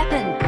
weapon.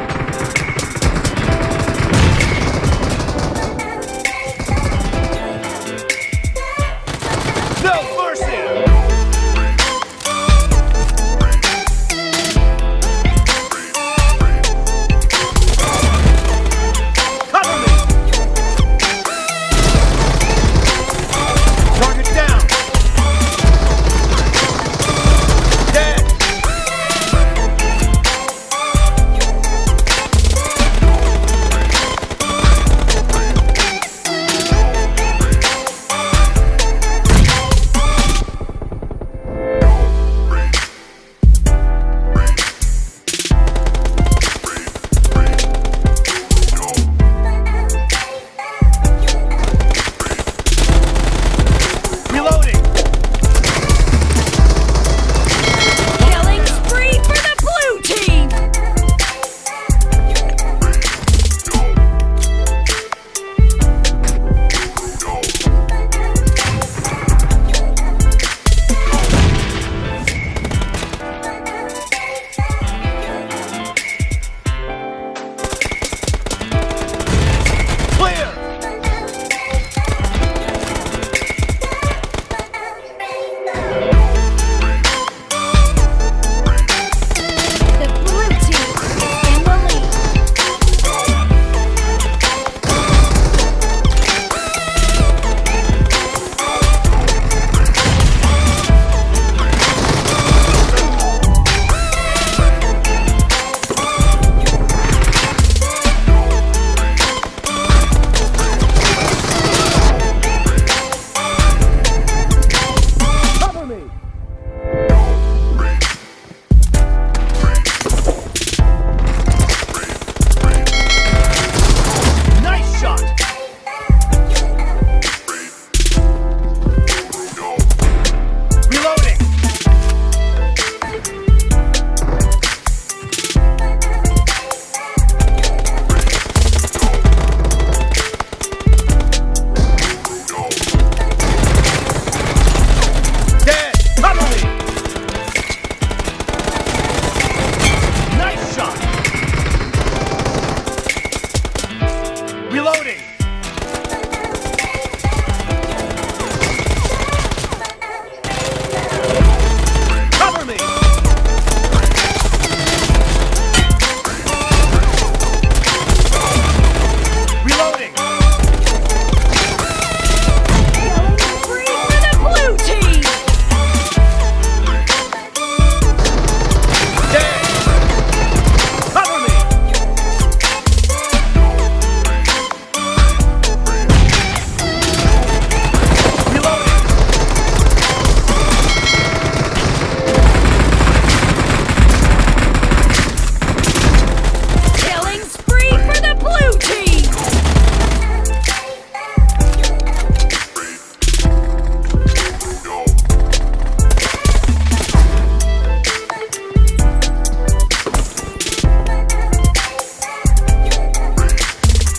Reloading.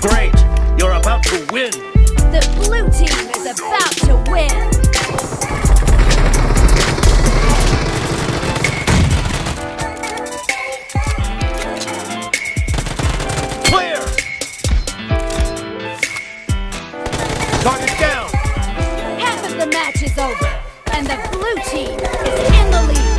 Great, you're about to win. The blue team is about to win. Clear! Target down! Half of the match is over, and the blue team is in the lead.